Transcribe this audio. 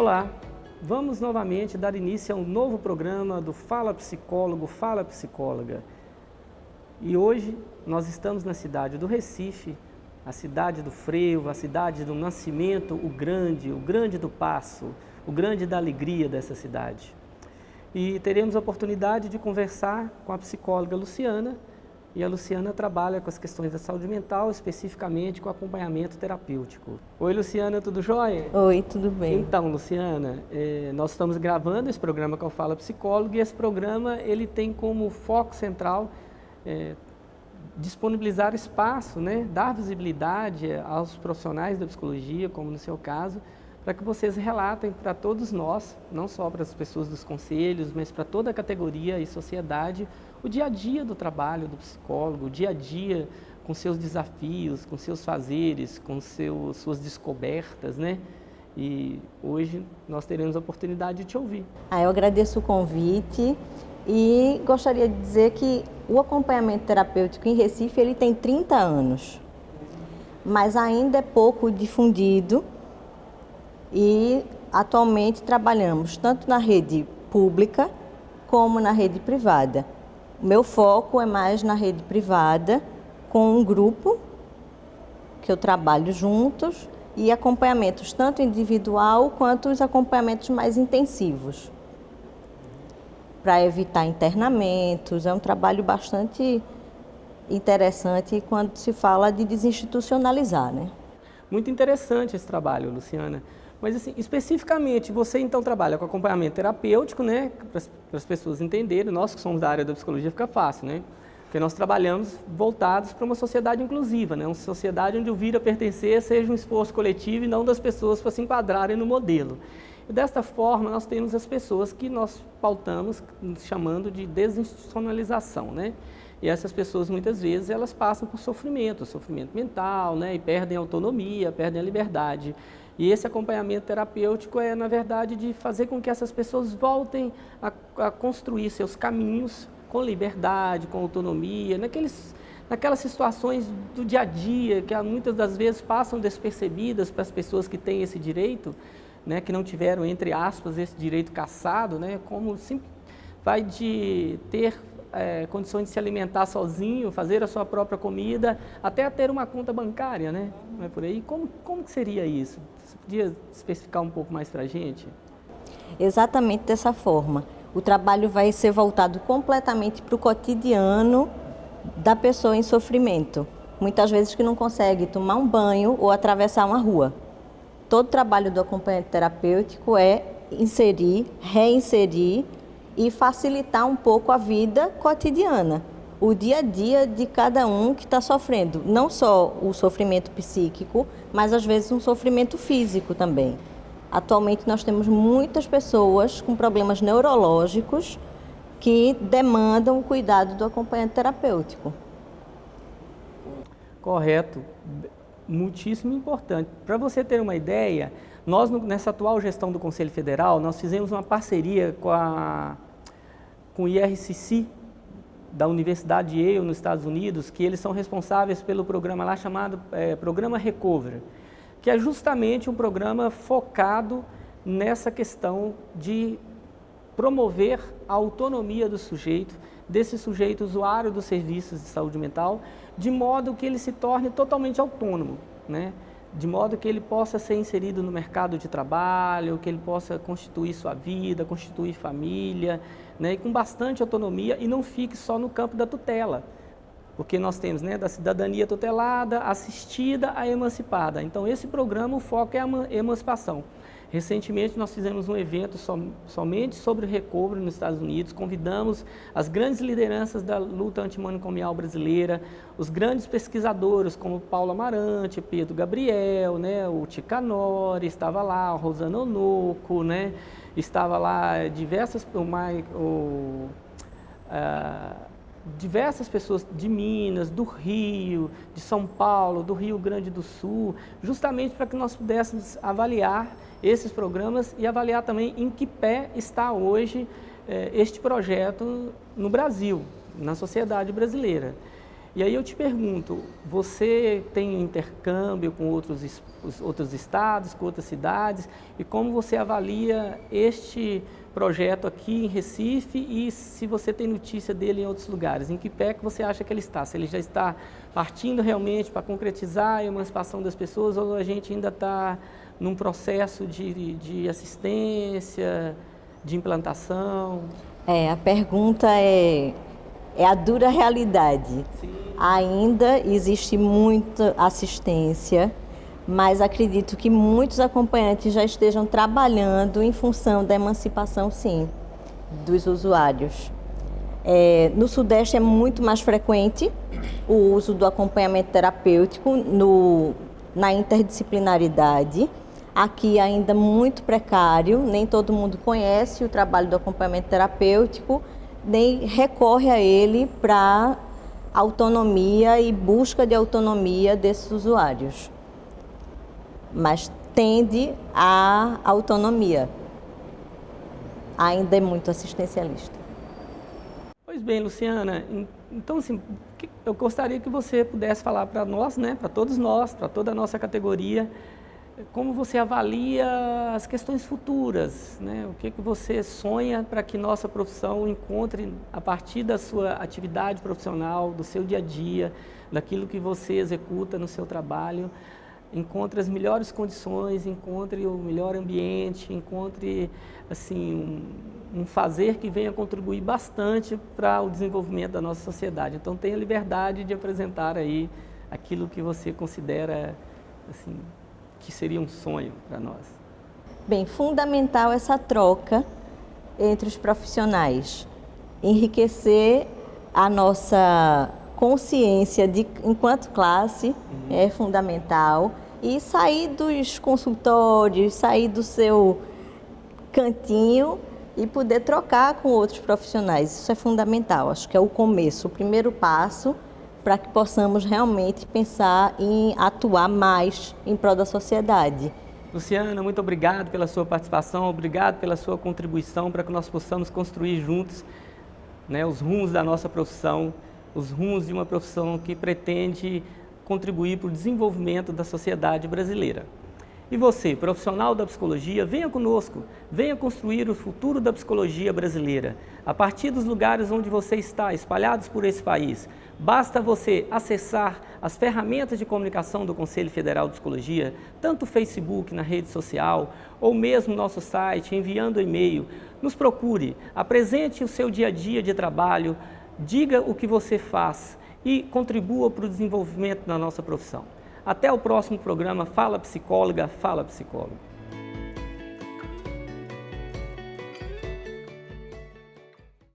Olá, vamos novamente dar início a um novo programa do Fala Psicólogo, Fala Psicóloga. E hoje nós estamos na cidade do Recife, a cidade do freio, a cidade do nascimento, o grande, o grande do passo, o grande da alegria dessa cidade. E teremos a oportunidade de conversar com a psicóloga Luciana, e a Luciana trabalha com as questões da saúde mental, especificamente com acompanhamento terapêutico. Oi, Luciana, tudo jóia? Oi, tudo bem. Então, Luciana, eh, nós estamos gravando esse programa que eu falo psicólogo e esse programa ele tem como foco central eh, disponibilizar espaço, né, dar visibilidade aos profissionais da psicologia, como no seu caso, para que vocês relatem para todos nós, não só para as pessoas dos conselhos, mas para toda a categoria e sociedade, o dia a dia do trabalho do psicólogo, o dia a dia com seus desafios, com seus fazeres, com seus, suas descobertas, né? E hoje nós teremos a oportunidade de te ouvir. Ah, eu agradeço o convite e gostaria de dizer que o acompanhamento terapêutico em Recife ele tem 30 anos, mas ainda é pouco difundido e atualmente trabalhamos tanto na rede pública como na rede privada. O meu foco é mais na rede privada, com um grupo que eu trabalho juntos e acompanhamentos tanto individual quanto os acompanhamentos mais intensivos. Para evitar internamentos, é um trabalho bastante interessante quando se fala de desinstitucionalizar. Né? Muito interessante esse trabalho, Luciana. Mas, assim, especificamente, você então trabalha com acompanhamento terapêutico, né? Para as pessoas entenderem, nós que somos da área da psicologia fica fácil, né? Porque nós trabalhamos voltados para uma sociedade inclusiva, né? Uma sociedade onde o vir a pertencer seja um esforço coletivo e não das pessoas para se enquadrarem no modelo. E desta forma, nós temos as pessoas que nós pautamos chamando de desinstitucionalização, né? E essas pessoas, muitas vezes, elas passam por sofrimento, sofrimento mental, né? E perdem a autonomia, perdem a liberdade. E esse acompanhamento terapêutico é, na verdade, de fazer com que essas pessoas voltem a, a construir seus caminhos com liberdade, com autonomia, naqueles, naquelas situações do dia a dia que muitas das vezes passam despercebidas para as pessoas que têm esse direito, né, que não tiveram, entre aspas, esse direito caçado, né, como sim, vai de ter é, condições de se alimentar sozinho, fazer a sua própria comida, até ter uma conta bancária, né? Não é por aí? Como, como que seria isso? Você podia especificar um pouco mais para a gente? Exatamente dessa forma. O trabalho vai ser voltado completamente para o cotidiano da pessoa em sofrimento. Muitas vezes que não consegue tomar um banho ou atravessar uma rua. Todo o trabalho do acompanhamento terapêutico é inserir, reinserir e facilitar um pouco a vida cotidiana, o dia a dia de cada um que está sofrendo, não só o sofrimento psíquico, mas às vezes um sofrimento físico também. Atualmente nós temos muitas pessoas com problemas neurológicos que demandam o cuidado do acompanhante terapêutico. Correto, muitíssimo importante. Para você ter uma ideia, nós, nessa atual gestão do Conselho Federal, nós fizemos uma parceria com, a, com o IRCC, da Universidade de Yale, nos Estados Unidos, que eles são responsáveis pelo programa lá chamado é, Programa Recover, que é justamente um programa focado nessa questão de promover a autonomia do sujeito, desse sujeito usuário dos serviços de saúde mental, de modo que ele se torne totalmente autônomo. Né? De modo que ele possa ser inserido no mercado de trabalho, que ele possa constituir sua vida, constituir família, né, e com bastante autonomia e não fique só no campo da tutela. Porque nós temos né, da cidadania tutelada, assistida a emancipada. Então esse programa, o foco é a emancipação. Recentemente nós fizemos um evento som, somente sobre recobro nos Estados Unidos, convidamos as grandes lideranças da luta antimanicomial brasileira, os grandes pesquisadores como Paulo Amarante, Pedro Gabriel, né, o Ticanori, estava lá, o Rosana Onoco, né, estava lá diversas, o, o, uh, diversas pessoas de Minas, do Rio, de São Paulo, do Rio Grande do Sul, justamente para que nós pudéssemos avaliar esses programas e avaliar também em que pé está hoje eh, este projeto no Brasil, na sociedade brasileira. E aí eu te pergunto, você tem intercâmbio com outros, outros estados, com outras cidades, e como você avalia este projeto aqui em Recife e se você tem notícia dele em outros lugares? Em que pé que você acha que ele está? Se ele já está partindo realmente para concretizar a emancipação das pessoas ou a gente ainda está num processo de, de assistência, de implantação? É, a pergunta é, é a dura realidade. Sim. Ainda existe muita assistência, mas acredito que muitos acompanhantes já estejam trabalhando em função da emancipação, sim, dos usuários. É, no Sudeste é muito mais frequente o uso do acompanhamento terapêutico no, na interdisciplinaridade. Aqui ainda muito precário, nem todo mundo conhece o trabalho do acompanhamento terapêutico, nem recorre a ele para autonomia e busca de autonomia desses usuários. Mas tende à autonomia. Ainda é muito assistencialista. Pois bem, Luciana, então assim, eu gostaria que você pudesse falar para nós, né, para todos nós, para toda a nossa categoria, como você avalia as questões futuras, né? o que, que você sonha para que nossa profissão encontre, a partir da sua atividade profissional, do seu dia a dia, daquilo que você executa no seu trabalho, encontre as melhores condições, encontre o melhor ambiente, encontre assim, um, um fazer que venha contribuir bastante para o desenvolvimento da nossa sociedade. Então tenha liberdade de apresentar aí aquilo que você considera assim, que seria um sonho para nós? Bem, fundamental essa troca entre os profissionais, enriquecer a nossa consciência de enquanto classe uhum. é fundamental e sair dos consultórios, sair do seu cantinho e poder trocar com outros profissionais. Isso é fundamental, acho que é o começo, o primeiro passo para que possamos realmente pensar em atuar mais em prol da sociedade. Luciana, muito obrigado pela sua participação, obrigado pela sua contribuição para que nós possamos construir juntos né, os rumos da nossa profissão, os rumos de uma profissão que pretende contribuir para o desenvolvimento da sociedade brasileira. E você, profissional da psicologia, venha conosco, venha construir o futuro da psicologia brasileira, a partir dos lugares onde você está, espalhados por esse país. Basta você acessar as ferramentas de comunicação do Conselho Federal de Psicologia, tanto o Facebook, na rede social, ou mesmo nosso site, enviando e-mail. Nos procure, apresente o seu dia a dia de trabalho, diga o que você faz e contribua para o desenvolvimento da nossa profissão. Até o próximo programa Fala Psicóloga, Fala Psicólogo.